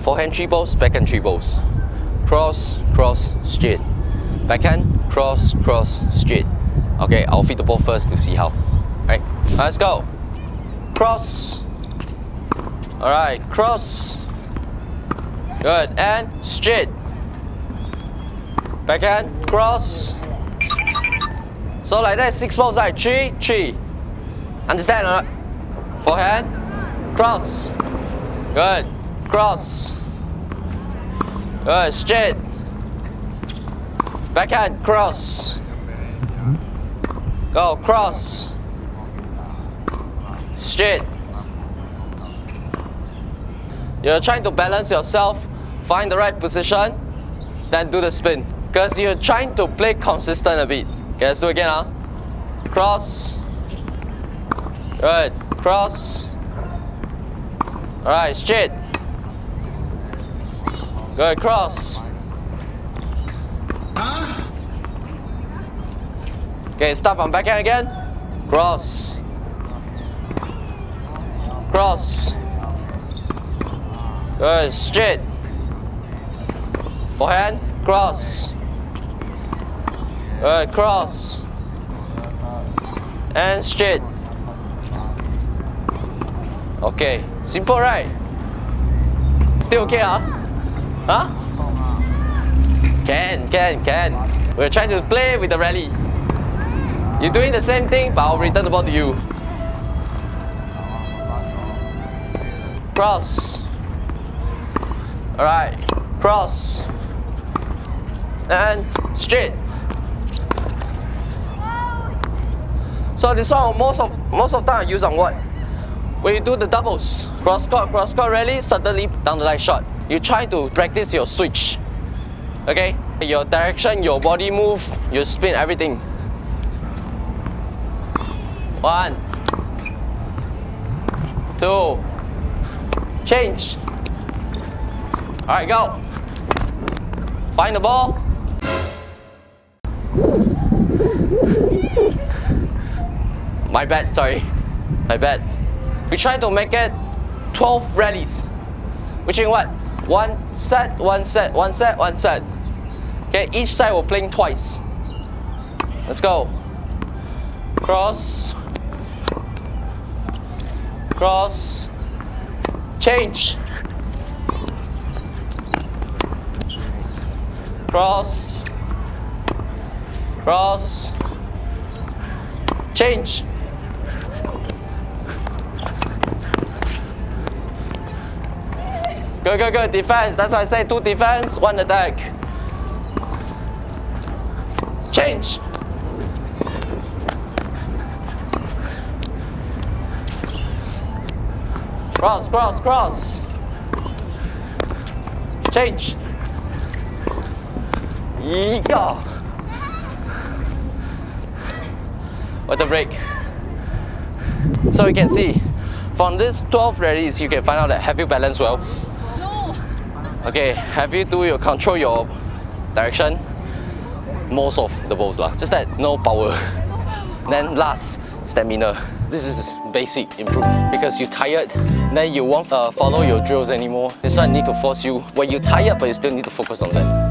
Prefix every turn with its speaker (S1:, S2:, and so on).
S1: Forehand three balls, backhand three balls. Cross, cross, straight. Backhand, cross, cross, straight. Okay, I'll feed the ball first to see how. Right, let's go. Cross. Alright, cross. Good, and straight. Backhand, cross. So like that, six balls, right? Three, three. Understand or not? Forehand, cross. Good, cross. Oh, Good, straight. Backhand, cross. Go, cross. Straight. You're trying to balance yourself, find the right position, then do the spin. Because you're trying to play consistent a bit. Okay, let's do it again. Huh? Cross. Good. Cross. Alright, straight. Good, cross. Okay, stop on backhand again. Cross. Cross. Good, straight. Forehand, cross. Good, cross. And straight. Okay, simple right? Still okay, huh? Huh? Can, can, can. We're trying to play with the rally. You're doing the same thing, but I'll return the ball to you. Cross. Alright, cross. And straight. So this one most of most of time I use on what? When you do the doubles, cross court, cross court rally, suddenly down the line shot. You try to practice your switch. Okay? Your direction, your body move, your spin, everything. One, two, change. All right, go. Find the ball. My bad, sorry. My bad. We try to make it 12 rallies. Which in what? One set, one set, one set, one set. Okay, each side we're playing twice. Let's go. Cross. Cross. Change. Cross. Cross. Change. Good, go, good. Defense. That's why I say two defense, one attack. Change. Cross, cross, cross. Change. Yeah. What a break. So you can see, from these 12 rallies, you can find out that have you balanced well? Okay, have you do your control your direction? Most of the balls lah. Just that no power. Then last, stamina. This is basic improve because you tired, then you won't uh, follow your drills anymore. This one need to force you. When you tired, but you still need to focus on that.